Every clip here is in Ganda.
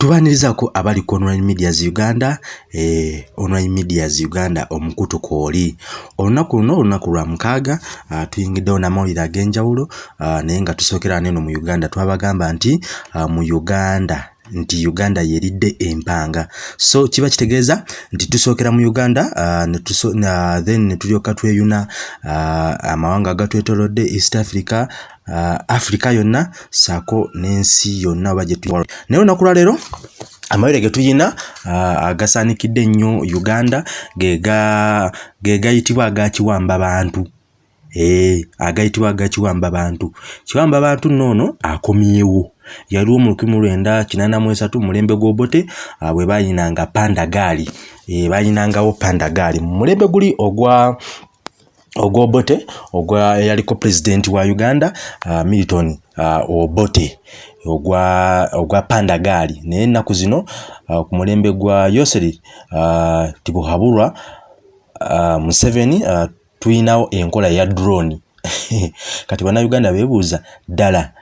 tubanirizaako abali ku online medias uganda eh, online medias uganda omukutu kwoli olunaku luno olunaku lwa mukaaga uh, tuyingiddewo namawulire ag'enjawulo uh, naye nga tusookera neno mu uganda twabagamba nti uh, mu uganda nti uganda yeridde empanga. So kiba kitegeeza nti tusookera mu uganda uh, netuso, uh, then netulyoka tweyuna uh, amawanga agatwetolodde east africa uh, africa yonna saako n'ensi yonna oba gyetu naye olunaku lwaleero amawere ge tuyina uh, agasaanikidde ennyo uganda ge gayitibwa agakiwamba bantu. Ee agayitibwa agakiwamba bantu. Kiwamba bantu noono akomyewo yaliwo mu lukumi lwenda kinaana mu esatu mulembe gw'obote uh, bwe bayinanga pandagaali e, bayinangawo pandagaali mu mulembe guli ogwa ogwobote ogwa eyaliko pulezidenti wa uganda uh, milton uh, obote. Ogwa ogwa pandagaali naye ennaku zino uh, ku mulembe gwa yoseri uh, tibuhabulwa uh, museveni uh, tuyinawo enkola ya drone. Kati bannayuganda beebuuza ddala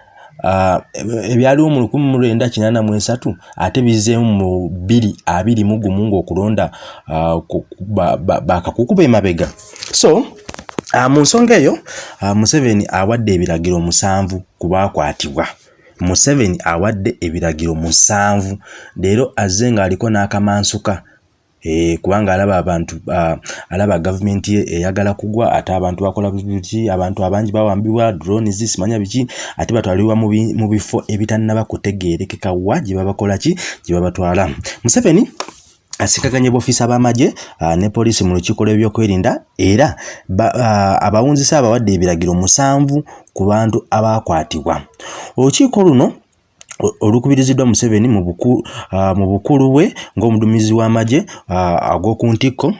ebyaliwo mu lukumi mu lwenda kinaana mu esatu ate bizeemu mu bbiri abiri mu gumu ng'okulonda uh, bakakuku b'emabega so Uh, mu nsonga eyo uh, Museveni awadde ebiragiro musanvu ku baakwatibwa. Museveni awadde ebiragiro musanvu leero azze ng'aliko n'akamansuka kubanga alaba abantu uh, alaba gavumenti eyagala kugwa ate abantu bakola biki abantu abangi bawambibwa drones simanya biki ate batwalibwa mu bifo ebitannaba kutegeerekeka wa gye babakola ki gye babatwala. Museveni asikaganye b'ofiisa b'amagye uh, ne poliisi mu lukiiko lw'ebyokwerinda era uh, abawunzisa abawadde ebiragiro musanvu ku bantu abaakwatibwa. Olukiiko luno olukubiriziddwa museveni mu buku, bukulu bwe ng'omudumizi w'amagye ag'oku ntikko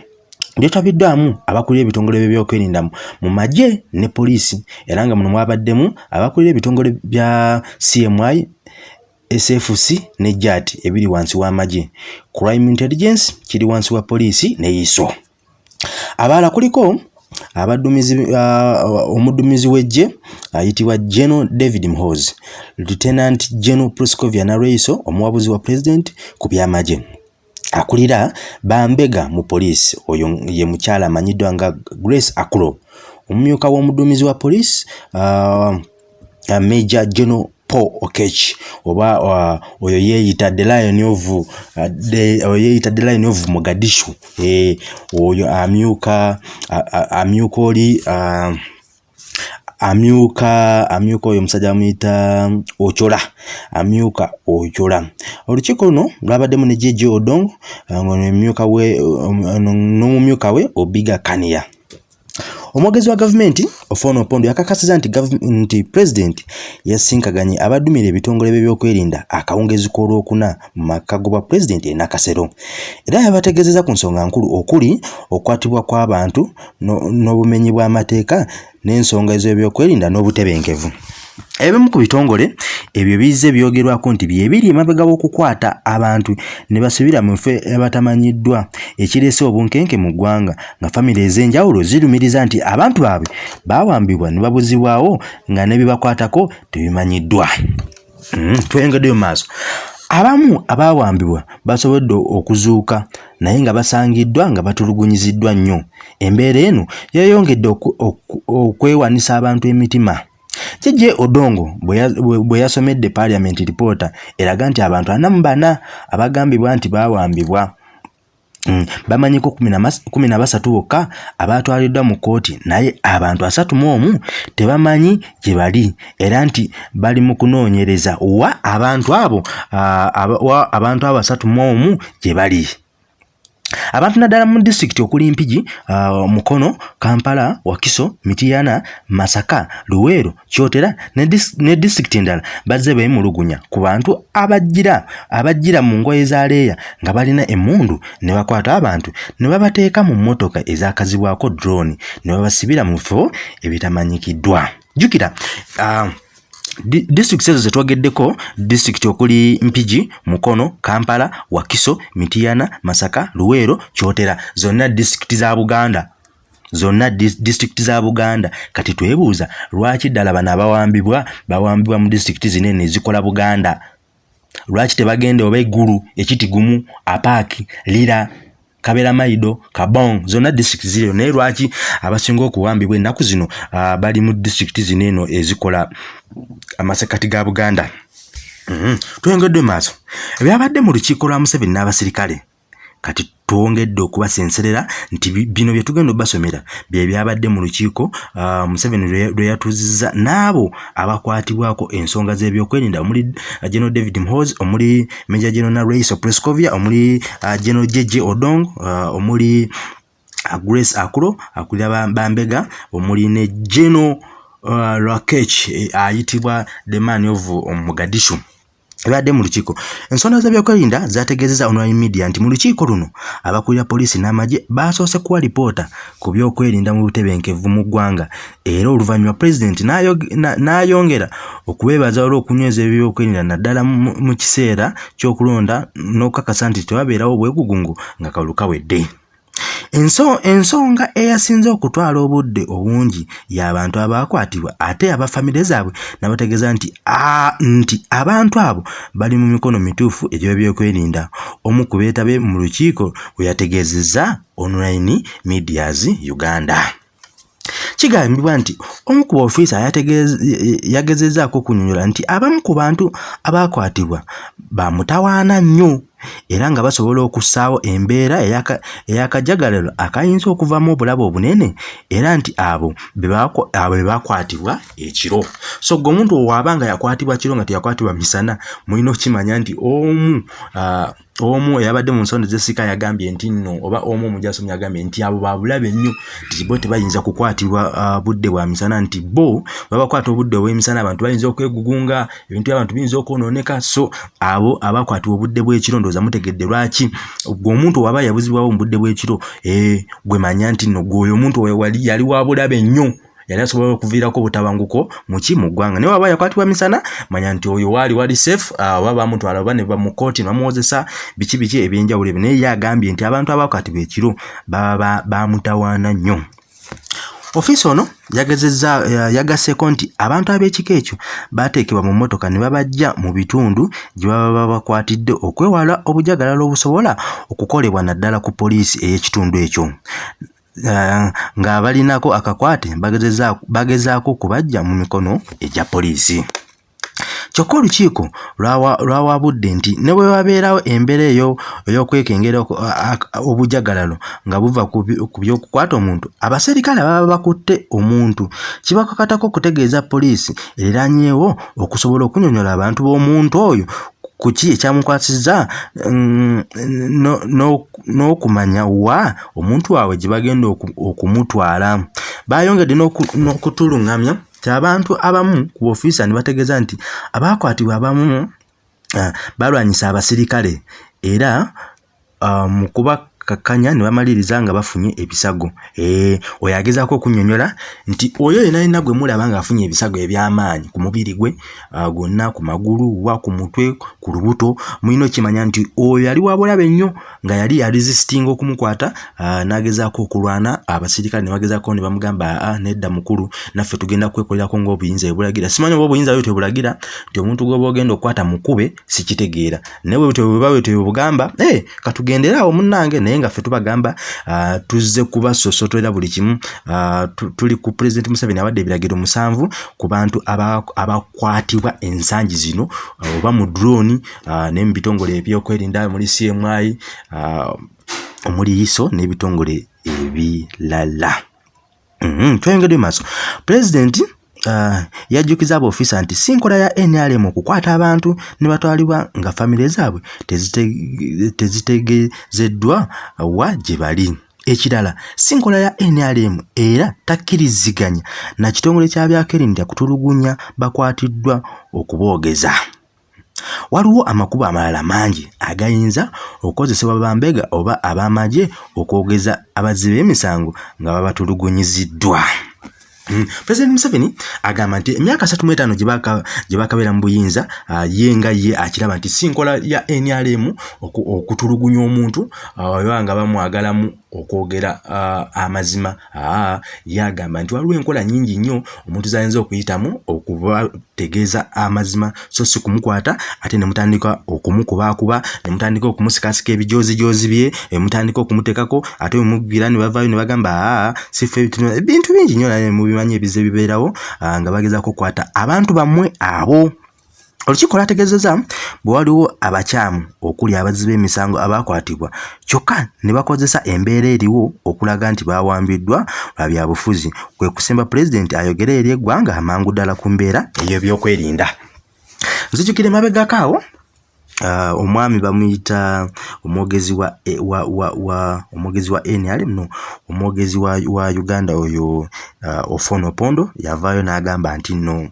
lyetabiddwamu abakulira ebitongole by'ebyokwerinda mu magye ne poliisi era nga muno mwabaddemu abakulira ebitongole bya cmi SFC ne JAT ebiri wansi w'amagye crime intelligence kiri wansi wa poliisi ne ISO abalala kuliko abadumizi uh, omudumizi w'eggye ayitibwa General David Mhozi Lieutenant General Proscovia Nareiso omuwabuzi wa president ku byamagye. Akulira bambega mu poliisi oyo ye mukyala amanyiddwa nga Grace Akulo. Omumyuka w'omudumizi wa poliisi uh, Major General Paul Okech. Oba uh, oyo yeeyita the lion of uh, the oyo yeeyita the lion of Mogadishu. Eh oyo amyuka amyuka oli uh, amyuka amyuka oyo omusajja amuyita ochola. Amyuka ochola. Olukiiko luno lwabaddemu ne jeje odongo ng'omumyuka we n'omumyuka we obiga kaniya omwogezi wa gavumenti ofono opondo yakakasiza nti nti pulezidenti yasinkaganye abadumira ebitongole by'ebyokwerinda akawungezi k'olwokuna mu maka gobwa pulezidenti e nakasero. Era yabategeezeza ku nsonga nkulu okuli okukwatibwa kw'abantu n'obumenyi bw'amateeka n'ensonga ez'ebyokwerinda n'obutebenkevu ebimu ku bitongole ebyo bizze byogerwako nti byebiri emabega w'okukwata abantu ne basubira mu ffe abatamanyiddwa ekireese obunkenke mu ggwanga nga famire ez'enjawulo zirumiriza nti abantu baabwe baawambibwa ne babuzibwawo nga ne bibakwatako tebimanyiddwa. Mm, twengeddeyo mu maaso. Abamu abaawambibwa basobodde okuzuuka naye nga basangiddwa nga batulugunyiziddwa nnyo. Embeera eno yayongedde okwewanisa abantu emitima Jeje Odongo bwe yasomedde Parliament Reporter eraga nti abantu ana mu bana abagambibwa nti baawambibwa. Mm, bamanyiko kumi na basatu bokka abatwaliddwa mu kkooti naye abantu asatu mu omu tebamanyi gye bali. Era nti bali mu kunoonyereza wa abantu abo abantu abo asatu mu omu gye bali abantu naddala mu disitulikiti okuli mpigi uh, mukono kampala wakiso mitiyana masaka luweero kyotera ne disitulikiti endala bazze beemulugunya ku bantu abajjira abajjira mu ngoye za leeya nga balina emmundu ne bakwata abantu ne babateeka mu mmotoka ezakazibwako drone ne babasibira mu bifo ebitamanyikiddwa jjukira uh, disitulikiti ezo zetwogeddeko disitulikiti okuli mpigi mukono kampala wakiso mitiyana masaka luweero kyotera. Zonna disitulikiti za buganda. Zonna disitulikiti za buganda. Kati twebuuza lwaki ddala bano abawambibwa bawambibwa mu disitulikiti zinene ezikola buganda? Lwaki tebagende oba eggulu ekitigumu apaaki lira kabera maido kabong zonna disitulikiti ziriyo. Naye lwaki abasinga okuwambibwa ennaku zino uh, bali mu disitulikiti zino eno ezikola amasekati ga buganda? Mm -hmm. twengedde maaso. Ebyabadde mu lukiiko lwa museveni n'abasirikale. Kati twongedde okubasenserera nti bino bye tugenda obbasomera bye byabadde mu lukiiko uh, museveni lwe yatuuziza n'abo abakwatibwako ensonga z'ebyokwerinda omuli uh, general david mhos omuli major general rais prescovia omuli uh, general jeje odong omuli grace akulo akulira bambega omuli ne general rakech eh, ayitibwa the man of mugadishu ebadde mu lukiiko. Ensonda z'ebyokwerinda zategeezeza online media nti mu lukiiko luno abakulira poliisi n'amagye baasoose kuwa lipoota ku byokwerinda mu butebenkevu mu ggwanga. Era oluvannyuma pulezidenti n'ayongera okubeebaza olw'okunyweza ebyokwerinda naddala mu kiseera ky'okulonda n'okukakasa nti tewabeerawo obwegugungu nga kalulu kawedde ensonga eyasinze okutwala obudde obungi y'abantu abaakwatibwa ate abafamire zaabwe nabategeeza nti nti abantu abo bali mu mikono mituufu egy'ebyokwerinda. Omu ku beetabe mu lukiiko bwe yategeezezza online medias uganda. Kigambibwa nti omu ku baofiisa yagezezaako okunyonyola nti abamu ku bantu abaakwatibwa bamutawaana nnyo era nga basobola okussaawo embeera ey'akajagalalo akayinza okuvaamu obulabe obunene era nti abo bwe bakwatibwa ekiro. So gwe omuntu owaaba nga yakwatibwa kiro nga teyakwatibwa misana mulina okukimanya nti omu omu eyabadde mu nsonda zesika yagambye nti nno oba omu omujasomya yagambye nti abo babulabe nnyo nti bo tebayinza kukwatibwa budde bwa misana nti bo babakwata obudde obw'emisana abantu bayinza okwegugunga ebintu by'abantu biyinza okwonooneka. So abo abakwatibwa obudde bw'ekiro ndowooza mutegedde lwaki? Gwe omuntu waba yabuzibwawo mu budde bw'ekiro e, gwe manya nti nno gweoyo omuntu yali wa bulabe nnyo yali asobola okuviirako obutabanguko muki mu ggwanga. Naye waba yakwatibwa misana manya nti oyo waali wali safe oba bamutwala oba ne bamukooti bamuwozesa biki biki ebyenjawulo ebyo. Naye ye agambye nti abantu abakwatibwa ekiro baba bamutawaana nnyo. Ofiisi ono yagezezza yagasseeko nti abantu ab'ekika ekyo baateekebwa mu mmotoka ne babajja mu bitundu gye baba babakwatidde okwewala obujagalalo obusobola okukolebwa naddala ku poliisi ey'ekitundu ekyo ng'abalinako akakwate bagezaako okubajja mu mikono egya poliisi. Kyokka olukiiko lwawabudde nti ne bwe wabeerawo embeera eyo ey'okwekengera obujagalalo nga buva ku by'okukwata omuntu abaserikale baba bakutte omuntu. Kibakakatako okutegeeza poliisi eranyeewo okusobola okunyonyola abantu b'omuntu oyo kuki ekyamukwasizza? Mm, n'okumanya wa omuntu waabwe gye bagenda okumutwala? Bayongedde n'okutuluŋŋamya ti abantu abamu ku ofiisa ne bategeeza nti abaakwatibwa abamu ah, balwanyisa abasirikale era ah, mu kuba kakkanya ne bamaliriza nga bafunye ebisago. Ee oyo agezaako okunnyonnyola nti oyo yena yena gwe mulaba ng'afunye ebisago eby'amaanyi ku mubiri gwe gwonna ku magulu wa ku mutwe ku lubuto mulina okimanya nti oyo yali wabulabe nnyo nga yali yaresistinga okumukwata n'agezaako okulwana. Abasirikale ne bagezaako ne bamugamba aa nedda mukulu naffe tugenda kwekolerako ng'obuyinza ebulagira. Simanyi oba obuyinza byo tebulagira nti omuntu gwoba ogenda okukwata mukube sikitegeera naye bwe bweba bwe tebugamba ee katugenderaawo munnange naye nga ffe tubagamba uh, tuzze kubasosotolera buli kimu uh, tuli ku pulezidenti museveni awadde ebiragiro musanvu ku bantu abakwatibwa ensangi zino uh, oba mu droni naye mu bitongole ebyokwerinda muri cmi omuli iso n'ebitongole ebirala mm-hmm. tweyongedde maaso pulezidenti yajjukiza abaofiisa nti si nkola ya nrm okukwata abantu ne batwalibwa nga famire zaabwe tezitegezeddwa wa gye bali. Ekirala si nkola ya nrm era takkiriziganya na kitongole kya byakerinda kutulugunya bakwatiddwa okuboogeza. Waliwo amakubo amalala mangi agayinza okukozesebwa bambega oba ab'amagye okwogeza abazzi b'emisango nga babatulugunyiziddwa President Museveni agamba nti emyaka 35 gye bakabeera mu buyinza ye nga ye akiraba nti si nkola ya NRM okutulugunya omuntu uh, nga bamwagalamu okwogera amazima. Ye agamba nti waliwo enkola nyingi nnyo omuntu zayinza okuyitamu tegeeza amazima. So si kumukwata ate ne mutandika okumukubakuba ne mutandika okumusikasika ebijoozijozi bye ne mutandika okumuteekako ate omubwira ne bavaayo ne bagamba sife ebintu bingi nnyo naye mubimanyi ebize bibeerawo nga bagezaako okukwata abantu bammwe abo olukiiko lwategeezezza bwe waliwo abakyamu okuli abazzi b'emisango abakwatibwa kyokka ne bakozesa embeera eriwo okulaga nti bawambiddwa lwa byabufuzi kwe kusemba pulezidenti ayogere eri eggwanga amangu ddala ku mbeera ey'ebyokwerinda. Nzijukire mabegako awo uh, omwami bamuyita omwogezi wa, wa, wa, wa omwogezi wa nrm no omwogezi wa, wa uganda oyo uh, ofono pondo yavaayo n'agamba nti no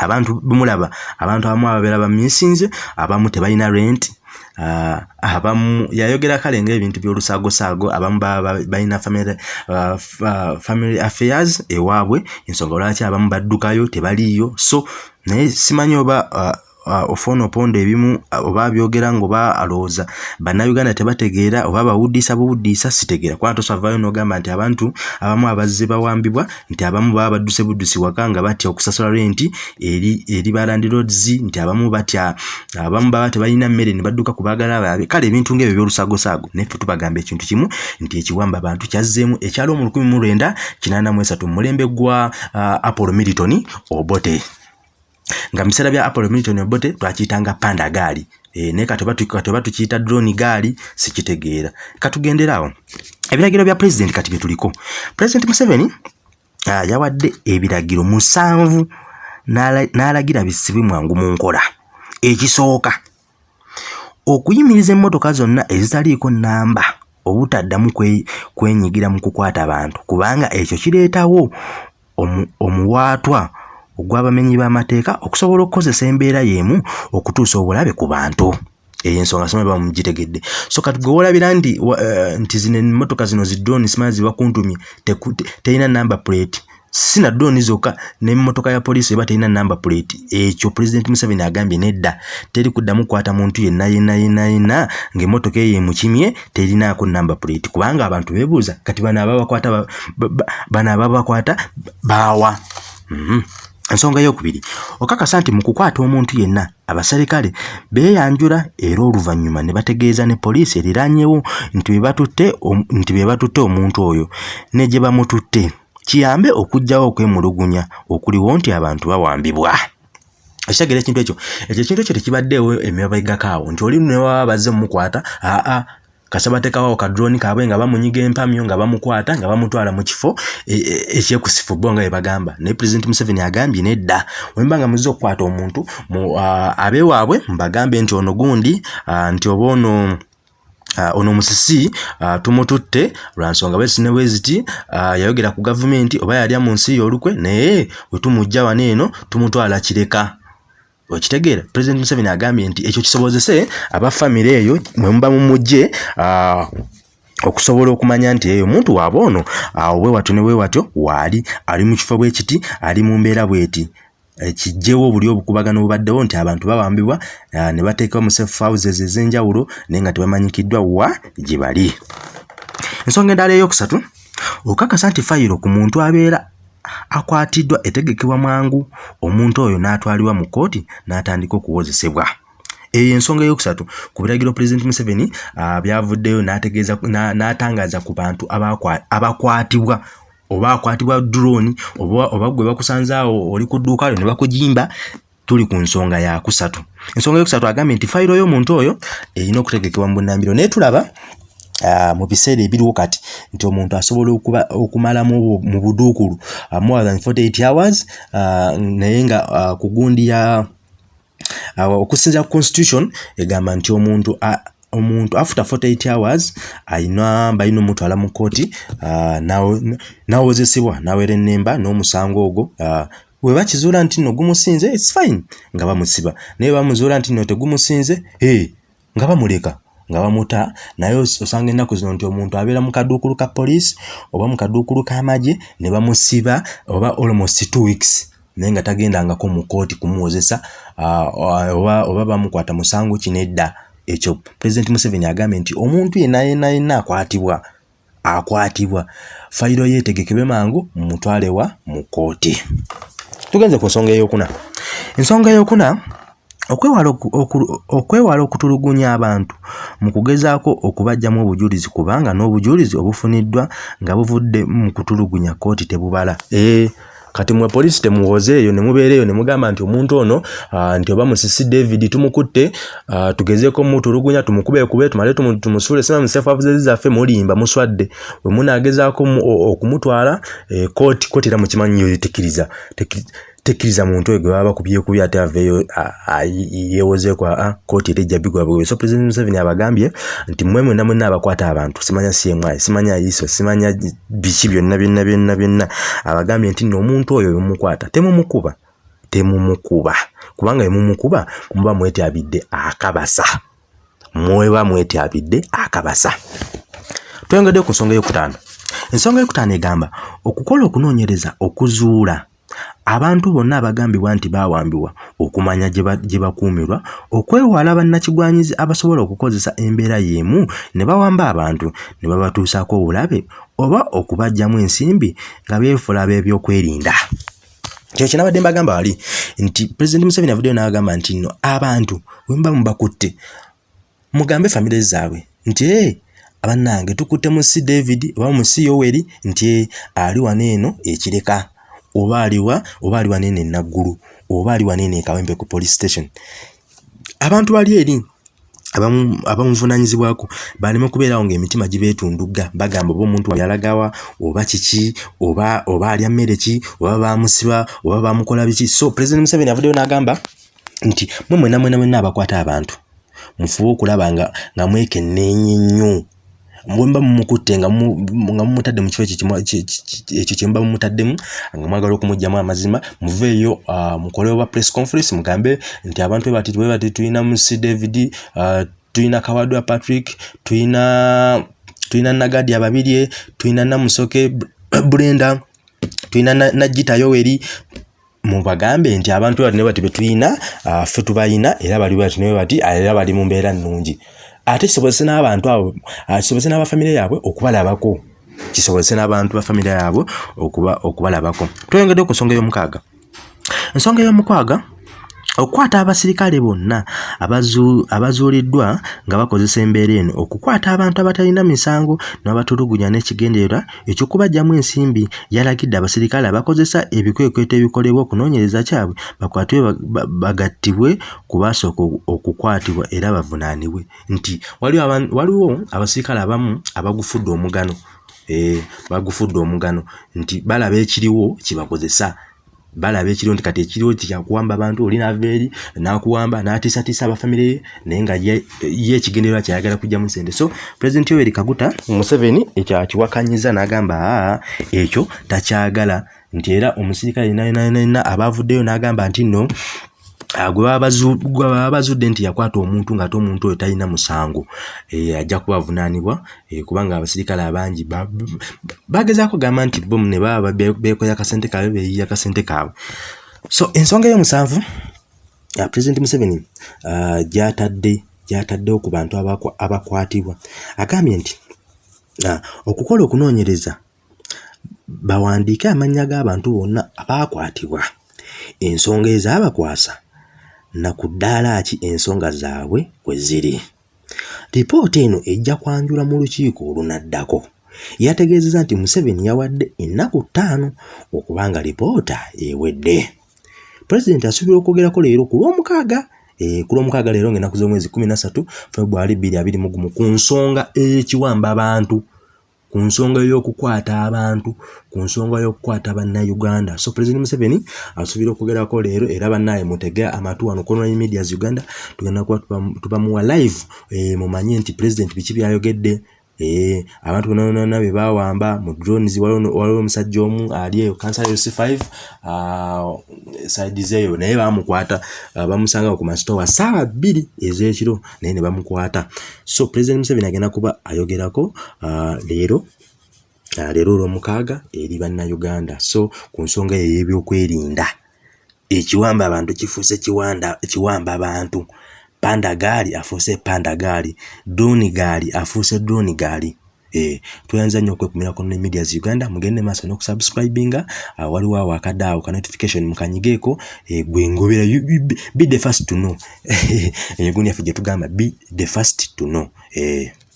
abantu bumulaba abantu abamu ababeera baminsinze abamu tebalina rent uh, abamu yayogera kale ngaebintu byolusaagosaago abamu balina family, uh, uh, family affairs ewaabwe ensonga lwaki abamu baddukayo tebaliiyo. So naye simanyi oba ofona oponda ebimu oba byogera ngaoba alowooza. Bannayuganda tebategeera oba bawuddiisa buwuddiisa sitegeera kubanga tosavayo n'ogamba nti abantu abamu abazze bawambibwa nti abamu baba badduse buddusi waka nga batya okusasula renti eri, eri balandirods nti abamu batya abamu baba tebalina mmere ne badduka ku baagala baabe kale ebintu ngaebyo byolusagosaago naffe tubagamba ekintu kimu nti ekiwamba abantu kyazzeemu ekyalo mu 1983 mu mulembe gwa apollo militon obote nga biseera bya apollo milton obote twakiyitanga panda gaali. E, naye katoba tukiyita drone gaali sikitegeera. Katugenderaawo ebiragiro bya pulezidenti kati bye tuliko. Pulezidenti museveni yawadde ebiragiro musanvu n'alagira bisibwe mwangu mu nkola. Ekisooka okuyimiriza emmotoka zonna ezitaliiko nnamba obutaddamu kwenyigira mu kukwata abantu kubanga ekyo kireetawo omuwaatwa omu ogw'abamenyi b'amateeka okusobola okukozesa embeera y'emu okutuusa obulabe ku bantu. Eyo ensonga sima ba mugitegedde. So kati gwe wolabira nti uh, nti zino emmotoka zino zidrooni simanyi ziba kuntumye terina number plate. Si na ddooni zokka n'emmotoka ya poliisi eba terina number plate. Ekyo pulezidenti museveni agambye nedda teri kuddamu kukwata muntu yenna yenna yenna yenna ng'emmotoka eyo emukimye terinaako number plate. Kubanga abantu beebuuza kati bano ababakwata bano ababakwata baawa. Mm -hmm. Ensonga yokubiri okakasa nti mu kukwata omuntu yenna abaserikale beeyanjula era oluvannyuma ne bategeeza ne poliisi eriranyewo nti be batutte omuntu oyo ne gye bamututte. Kiyambe okugjawo okwemulugunya okuliwo nti abantu bawambibwa. Ekitegeera ekintu ekyo ekyo ekintu ekyo tekibaddeewo emabegakaawo nti oli newaba bazze mumukwata aa kasabateekawo kadroni kaabwe nga bamunyiga empamyo nga bamukwata nga bamutwala mu kifo ekyekusifu bo nga bwebagamba naye pulezidenti museveni agambye nedda wemba nga muzze okukwata omuntu abeewaabwe mbagambe nti ono gundi nti oba ono Uh, ono musisi uh, tumututte lwansonga bwesine bweziti uh, yayogera ku gavumenti oba yalya mu nsi y'olukwe naye wetumujja wano eno tumutwala kireka okitegeera pulezidenti museveni agambye nti ekyo kisobozese abafamire eyo mwe muba mumugje okusobola okumanya nti eyo omuntu waaba ono obwewatyo ne bwewatyo waali ali mu kifo bwe kiti ali mu mbeera bweti kijjewo obuli obukubagano obubaddewo nti abantu bawambibwa ne bateekawo mu safe houses ez'enjawulo naye nga tebamanyikiddwa wa gye bali. Ensonga endala ey'okusatu okakasa nti fayiro ku muntu abeera akwatiddwa etegekebwa mangu omuntu oyo n'atwalibwa mu kkooti n'atandika okuwozesebwa. Eyo ensonga ey'okusatu ku biragiro pulezidenti museveni byavuddeyo n'atangaaza ku bantu abakwatibwa oba akwatibwa drone oba gwe bakusanzaawo oli ku dduuka lyo ne bakujimba tuli ku nsonga yakusatu ensonga yokusatu agambye nti fayiro y'omuntu oyo erina okutegekebwa mu bunnambiro naye tulaba mu biseera ebiriwo kati nti omuntu asobola okumalamu mu buduukulu uh, more than 48 hours uh, naye nga ku gundi ya okusinza ku constitution egamba nti omuntu omuntu after 48 hours ayina balina omutwala mu kooti uh, nawozesebwa nawera ennemba n'omusango ogwo bwe bakizuula nti nno gumusinze its fine nga bamusiba. Naye bamuzuula nti nno tegumusinze hey, nga bamuleka nga bamuta naye osanga ennaku zino nti omuntu abeera mu kaduukulu ka poliisi oba mu kaduukulu k'amagye ne bamusiba oba almost two weeks naye nga tagendangako mu kooti kumuwozesa oba, bamukwata musango kino edda ekyo pulezidenti museveni agambye nti omuntu yenna yenna yenna akwatibwa akwatibwa. Fayiro yeetegekebwe mangu mumutwalewa mu kooti tugenze ku nsonga eyokuna. Ensonga eyokuna okwewala okutulugunya abantu mu kugezaako okubajjamu obujulizi kubanga n'obujulizi obufuniddwa nga buvudde mu kutulugunya kooti tebubala. E kati mwe poliisi temuwoze eyo ne mubeera eyo ne mugamba nti omuntu ono nti oba musisi david tumukutte tugezeeko mutulugunya tumukubekube tumale tumusuule sima musefabuzi zaffe mulimba muswadde. Bwe munaagezaako okumutwala e, kooti kooti era mukimanyi yo tekkiriza tekkiriza muntu oyo gwe baba bakubyekuby ate aveeyo yeewozeeko aa kooti era ejja bigwa bwe so president museveni abagambye nti mmwe mwena mwena abakwata abantu simanya cmi simanya iso simanya biki byonna byonna byonna byonna. Abagambye nti nno omuntu oyo bwemukwata temumukuba temumukuba. Kubanga bemumukuba muba mwetyabidde akabasa. Mweba mwetyabidde akabasa. Tweyongedde ku nsonga eyokutaano ensonga eyokutaano egamba okukola okunoonyereza okuzuula abantu bonna abagambibwa nti baawambibwa okumanya gye bakuumirwa okwewala bannakigwanyizi abasobola okukozesa embeera y'emu ne bawamba abantu ne babatuusaako obulabe oba okubajjamu ensimbi nga beefula ab'ebyokwerinda kyekyo nabadde mbagamba wali nti pulezidenti museveni avuddeyo n'agamba nti nno abantu bwe muba mubakutte mugambe famire zaabwe. Nti e abannange tukutte mu si david oba mu si yoweri nti ali wano eno ekireka oba aliwa oba ali wanene enaggulu oba ali wanene ekawempe ku police station. Abantu bali eri abamuvunanyizibwako baleme kubeerawo ngaemitima gibeetundugga bagamba oba omuntu yalagawa oba kiki oba oba alya mmere ki oba bamusiba oba bamukola biki. So president museveni avuddeyo n'agamba nti mwe mwena mwena mwena abakwata abantu mufube okulaba nga nga mwekenneenya nnyo bwemba mumukutte nga mumutadde mu kifo ekyo kyemuba mumutaddemu nga mwagala okumugjamu amazima muveeyo mukole oba press conference mugambe nti abantu bebati bwebati tulina musi david tulina kawadwa patrick tulina tulina nagadi ababirye tulina namusoke brenda tulina najita yoweri. Mubagambe nti abantu bati nebati betulina ffe tubayina era bali bati nebati era bali mu mbeera nnungi ate kisobozese n'abantu abo kisobozese n'abafamire yaabwe okubalabako. Kisobozese n'abantu bafamire yaabwe okuba okubalabako. Tweyongedde ku nsonga y'omukaaga ensonga y'omukwaga okukwata abasirikale bonna abazuuliddwa nga bakozesa embeera eno. Okukwata abantu abatalina misango n'abatulugunya n'ekigendererwa ekyokubajjamu ensimbi yalagidde abasirikale abakozesa ebikwekweto ebikolebwa okunoonyereza kyabwe bakwatibwe bagattibwe ku baasooka okukwatibwa era bavunaanibwe. Nti waliwo abasirikale abamu abagufudde omugano eh, bagufudde omugano. Nti balaba ekiriwo kibakozesa balaba ekiriwo nti kati ekiriwo tikyakuwamba abantu oli nava eri nakuwamba natiisatiisa abafamire ye naye nga ye ekigendererwa kyayagala kujjamu nsente so pulezidenti yoweri kaguta museveni ekyo akiwakanyiza n'agamba aa ekyo takyagala. Nti era omusirikale yenayonayonayina abavuddeyo n'agamba nti nno gwe baba bazudde nti yakwata omuntu ng'ate omuntu oyo talina musango. Eh, ajja kuba avunaanibwa eh, kubanga abasirikale abangi bagezaako gamba nti bomu ne baba beekoya akasente kaabwe beeyiya akasente kaabwe. So ensonga ey'omusanvu uh, president museveni uh, gyatadde gyataddewo ku bantu abakwatibwa. Agambye nti okukola okunoonyereza bawandiike amannya g'abantu bonna abaakwatibwa ensonga ezaabakwasa na ku ddaala ki ensonga zaabwe kwe ziri. Lipoota eno ejja kwanjula mu lukiiko olunaddako. Yategeezeza nti museveni yawadde ennaku ttaano okuba nga lipoota ewedde. Pulezidenti asuubira okwogerako leero ku lwomukaaga eh, ku lwomukaaga leero ngaennaku z'omwezi 13 februari 221 ku nsonga ekiwamba abantu ku nsonga y'okukwata abantu, ku nsonga y'okukwata bannayuganda. So Pulezidenti Museveni asuubira okwogerako leero era bannaye mutege amatu wano ku online medias Uganda, tugenda kuba tubamuwa live eh, mumanye nti Pulezidenti biki by'ayogedde eh, abantu bonna bonna be baawamba mu drones waliwo omusajja omu ali eyo kansala C5 saidi zeeyo naye baamukwata uh, bamusanga ku masitowa ssaawa bbiri ez'ekiro naye ne bamukwata. So pulezidenti museveni agenda kuba ayogerako uh, leero uh, leero olwomukaaga eri bannayuganda. So ku nsonga eyo ey'ebyokwerinda ekiwamba abantu kifuuse kiwamba abantu. Panda gaali afuuse panda gaali droni gaali afuuse droni gaali. Eh tuyanza nnyo okwekumira ku online media Uganda mugende maaso n'okusubscribinga uh, waliwo awo akadaawo ka notification mukanyigeeko eh, gwe ngobera be the first to know eyo gundi yaffe gye tugamba be the first to know eh.